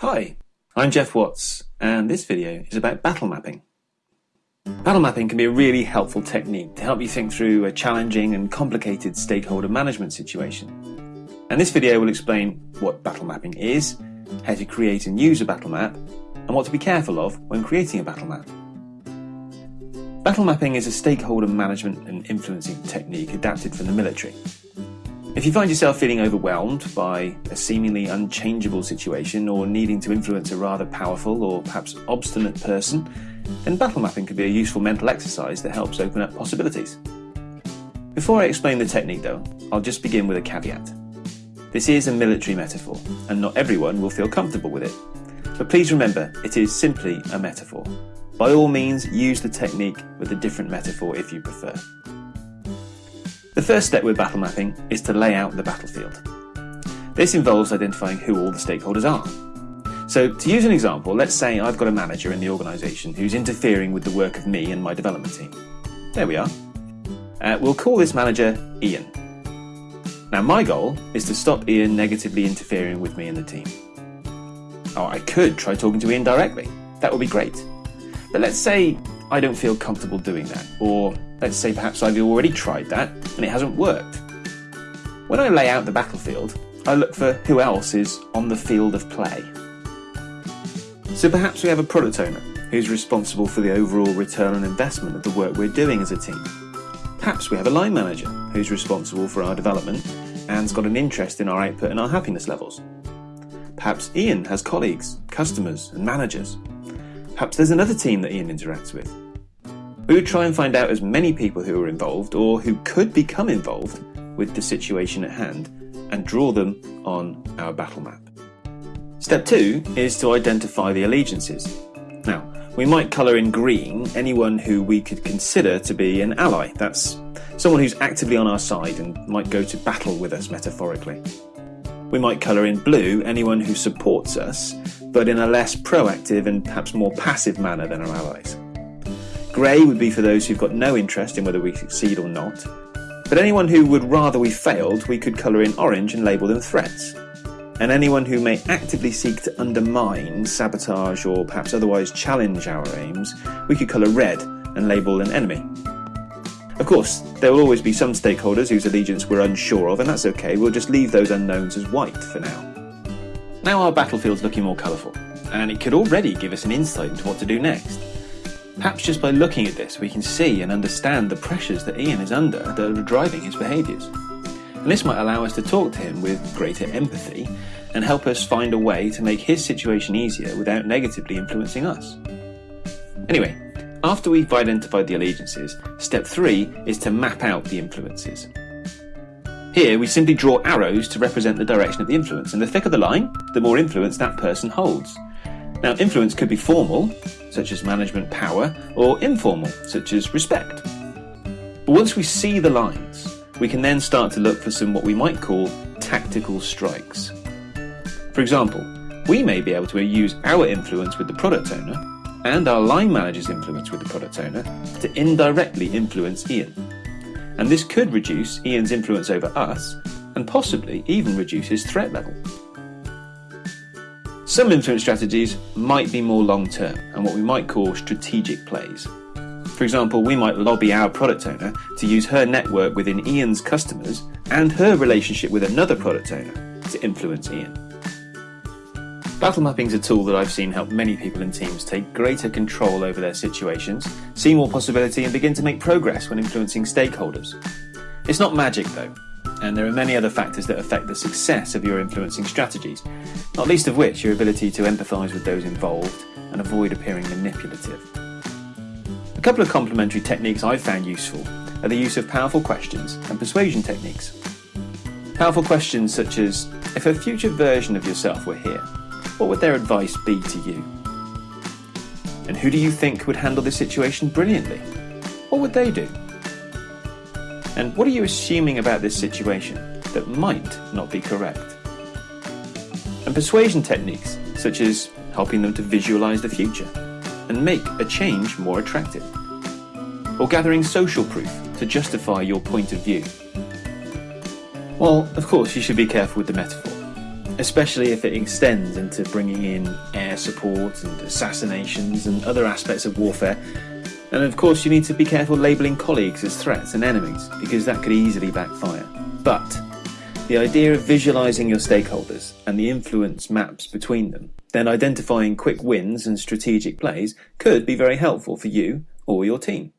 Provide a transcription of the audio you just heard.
Hi, I'm Jeff Watts, and this video is about battle mapping. Battle mapping can be a really helpful technique to help you think through a challenging and complicated stakeholder management situation. And this video will explain what battle mapping is, how to create and use a battle map, and what to be careful of when creating a battle map. Battle mapping is a stakeholder management and influencing technique adapted from the military. If you find yourself feeling overwhelmed by a seemingly unchangeable situation or needing to influence a rather powerful or perhaps obstinate person, then battle mapping can be a useful mental exercise that helps open up possibilities. Before I explain the technique though, I'll just begin with a caveat. This is a military metaphor, and not everyone will feel comfortable with it. But please remember, it is simply a metaphor. By all means, use the technique with a different metaphor if you prefer. The first step with battle mapping is to lay out the battlefield. This involves identifying who all the stakeholders are. So to use an example, let's say I've got a manager in the organisation who's interfering with the work of me and my development team. There we are. Uh, we'll call this manager Ian. Now my goal is to stop Ian negatively interfering with me and the team. Oh, I could try talking to Ian directly. That would be great. But let's say I don't feel comfortable doing that, or Let's say perhaps I've already tried that and it hasn't worked. When I lay out the battlefield, I look for who else is on the field of play. So perhaps we have a product owner who's responsible for the overall return on investment of the work we're doing as a team. Perhaps we have a line manager who's responsible for our development and's got an interest in our output and our happiness levels. Perhaps Ian has colleagues, customers, and managers. Perhaps there's another team that Ian interacts with. We would try and find out as many people who are involved or who could become involved with the situation at hand and draw them on our battle map. Step two is to identify the allegiances. Now, we might colour in green anyone who we could consider to be an ally. That's someone who's actively on our side and might go to battle with us metaphorically. We might colour in blue anyone who supports us, but in a less proactive and perhaps more passive manner than our allies. Grey would be for those who've got no interest in whether we succeed or not. But anyone who would rather we failed, we could colour in orange and label them threats. And anyone who may actively seek to undermine, sabotage, or perhaps otherwise challenge our aims, we could colour red and label an enemy. Of course, there will always be some stakeholders whose allegiance we're unsure of, and that's okay, we'll just leave those unknowns as white for now. Now our battlefield's looking more colourful, and it could already give us an insight into what to do next. Perhaps just by looking at this, we can see and understand the pressures that Ian is under that are driving his behaviours. And this might allow us to talk to him with greater empathy and help us find a way to make his situation easier without negatively influencing us. Anyway, after we've identified the allegiances, step three is to map out the influences. Here we simply draw arrows to represent the direction of the influence, and the thicker the line, the more influence that person holds. Now, influence could be formal, such as management power, or informal, such as respect. But once we see the lines, we can then start to look for some what we might call tactical strikes. For example, we may be able to use our influence with the product owner and our line manager's influence with the product owner to indirectly influence Ian. And this could reduce Ian's influence over us and possibly even reduce his threat level. Some influence strategies might be more long term and what we might call strategic plays. For example, we might lobby our product owner to use her network within Ian's customers and her relationship with another product owner to influence Ian. Battle mapping is a tool that I've seen help many people and teams take greater control over their situations, see more possibility, and begin to make progress when influencing stakeholders. It's not magic though, and there are many other factors that affect the success of your influencing strategies, not least of which your ability to empathise with those involved and avoid appearing manipulative. A couple of complementary techniques I've found useful are the use of powerful questions and persuasion techniques. Powerful questions such as, if a future version of yourself were here, what would their advice be to you? And who do you think would handle this situation brilliantly? What would they do? And what are you assuming about this situation that might not be correct? And persuasion techniques, such as helping them to visualize the future and make a change more attractive. Or gathering social proof to justify your point of view. Well, of course, you should be careful with the metaphor. especially if it extends into bringing in air support and assassinations and other aspects of warfare. And of course, you need to be careful labelling colleagues as threats and enemies, because that could easily backfire. But the idea of visualizing your stakeholders and the influence maps between them, then identifying quick wins and strategic plays could be very helpful for you or your team.